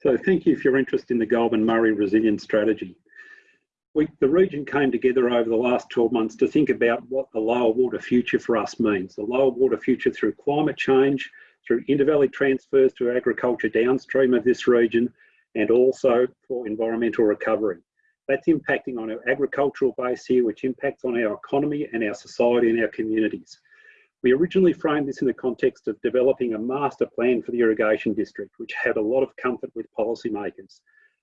So thank you for your interest in the Goulburn Murray Resilience Strategy. We, the region came together over the last 12 months to think about what the lower water future for us means. The lower water future through climate change, through intervalley transfers to agriculture downstream of this region, and also for environmental recovery. That's impacting on our agricultural base here, which impacts on our economy and our society and our communities. We originally framed this in the context of developing a master plan for the irrigation district, which had a lot of comfort with policymakers.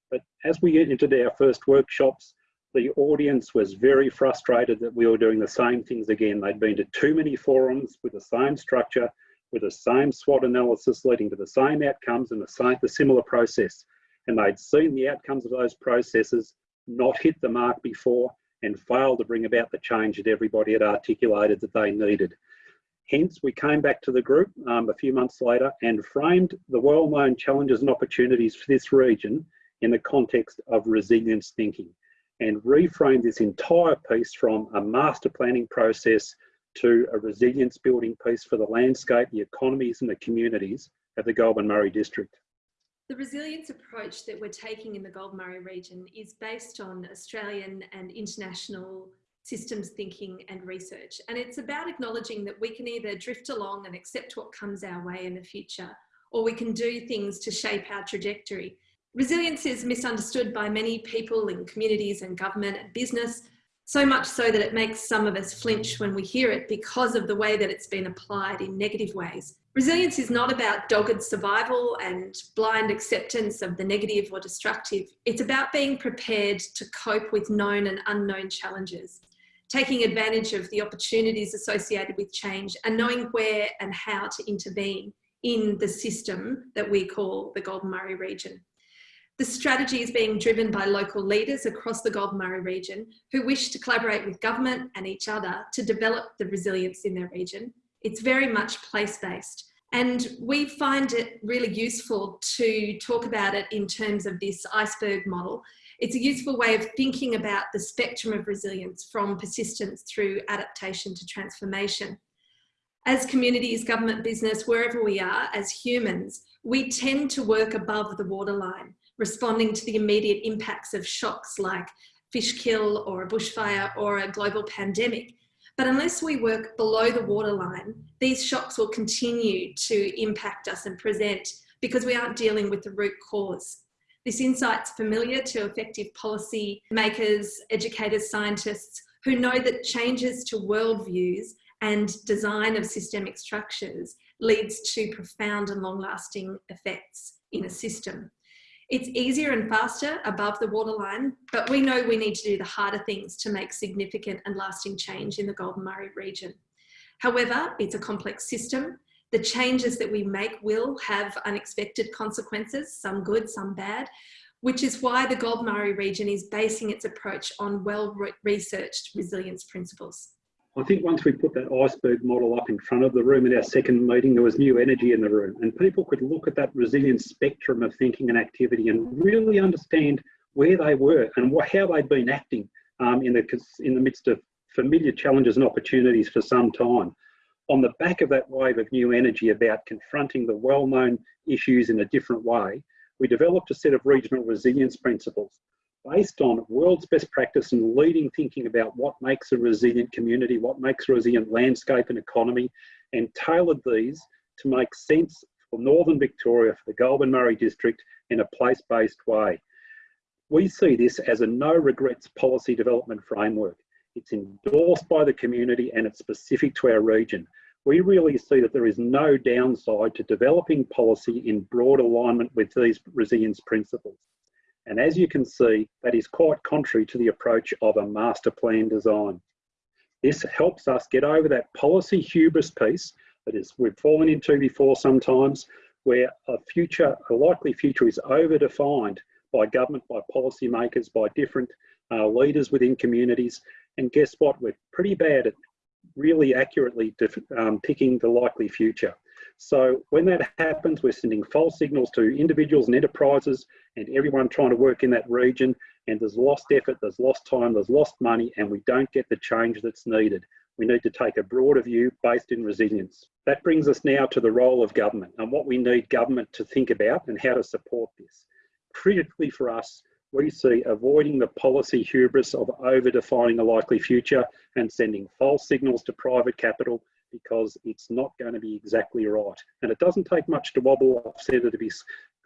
But as we entered our first workshops, the audience was very frustrated that we were doing the same things again. They'd been to too many forums with the same structure, with the same SWOT analysis leading to the same outcomes and the same the similar process. And they'd seen the outcomes of those processes not hit the mark before and fail to bring about the change that everybody had articulated that they needed. Hence, we came back to the group um, a few months later and framed the well-known challenges and opportunities for this region in the context of resilience thinking and reframed this entire piece from a master planning process to a resilience building piece for the landscape, the economies and the communities of the Goulburn Murray district. The resilience approach that we're taking in the Goulburn Murray region is based on Australian and international systems thinking and research. And it's about acknowledging that we can either drift along and accept what comes our way in the future, or we can do things to shape our trajectory. Resilience is misunderstood by many people in communities and government and business, so much so that it makes some of us flinch when we hear it because of the way that it's been applied in negative ways. Resilience is not about dogged survival and blind acceptance of the negative or destructive. It's about being prepared to cope with known and unknown challenges taking advantage of the opportunities associated with change and knowing where and how to intervene in the system that we call the Goulburn Murray region. The strategy is being driven by local leaders across the Goulburn Murray region who wish to collaborate with government and each other to develop the resilience in their region. It's very much place-based and we find it really useful to talk about it in terms of this iceberg model it's a useful way of thinking about the spectrum of resilience from persistence through adaptation to transformation. As communities, government, business, wherever we are, as humans, we tend to work above the waterline, responding to the immediate impacts of shocks like fish kill or a bushfire or a global pandemic. But unless we work below the waterline, these shocks will continue to impact us and present because we aren't dealing with the root cause. This insight's familiar to effective policy makers, educators, scientists who know that changes to worldviews and design of systemic structures leads to profound and long-lasting effects in a system. It's easier and faster above the waterline, but we know we need to do the harder things to make significant and lasting change in the Goulburn Murray region. However, it's a complex system the changes that we make will have unexpected consequences, some good, some bad, which is why the Goulburn Murray region is basing its approach on well-researched resilience principles. I think once we put that iceberg model up in front of the room at our second meeting, there was new energy in the room and people could look at that resilience spectrum of thinking and activity and really understand where they were and how they'd been acting um, in, the, in the midst of familiar challenges and opportunities for some time on the back of that wave of new energy about confronting the well-known issues in a different way, we developed a set of regional resilience principles based on world's best practice and leading thinking about what makes a resilient community, what makes a resilient landscape and economy, and tailored these to make sense for Northern Victoria, for the Goulburn Murray district in a place-based way. We see this as a no regrets policy development framework. It's endorsed by the community and it's specific to our region. We really see that there is no downside to developing policy in broad alignment with these resilience principles. And as you can see, that is quite contrary to the approach of a master plan design. This helps us get over that policy hubris piece that is we've fallen into before sometimes, where a future, a likely future is over-defined by government, by policymakers, by different uh, leaders within communities, and guess what? We're pretty bad at really accurately um, picking the likely future. So when that happens, we're sending false signals to individuals and enterprises and everyone trying to work in that region. And there's lost effort, there's lost time, there's lost money, and we don't get the change that's needed. We need to take a broader view based in resilience. That brings us now to the role of government and what we need government to think about and how to support this. critically for us, we see avoiding the policy hubris of over-defining a likely future and sending false signals to private capital because it's not going to be exactly right. And it doesn't take much to wobble off centre to be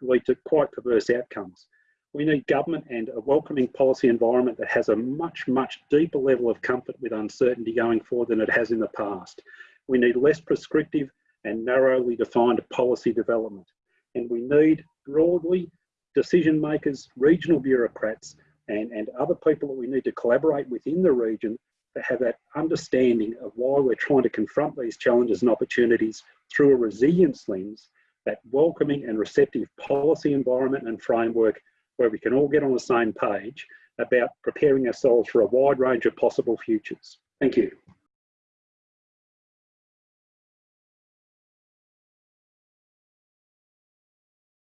lead to quite perverse outcomes. We need government and a welcoming policy environment that has a much, much deeper level of comfort with uncertainty going forward than it has in the past. We need less prescriptive and narrowly defined policy development. And we need broadly decision makers, regional bureaucrats, and, and other people that we need to collaborate within the region to have that understanding of why we're trying to confront these challenges and opportunities through a resilience lens, that welcoming and receptive policy environment and framework where we can all get on the same page about preparing ourselves for a wide range of possible futures. Thank you.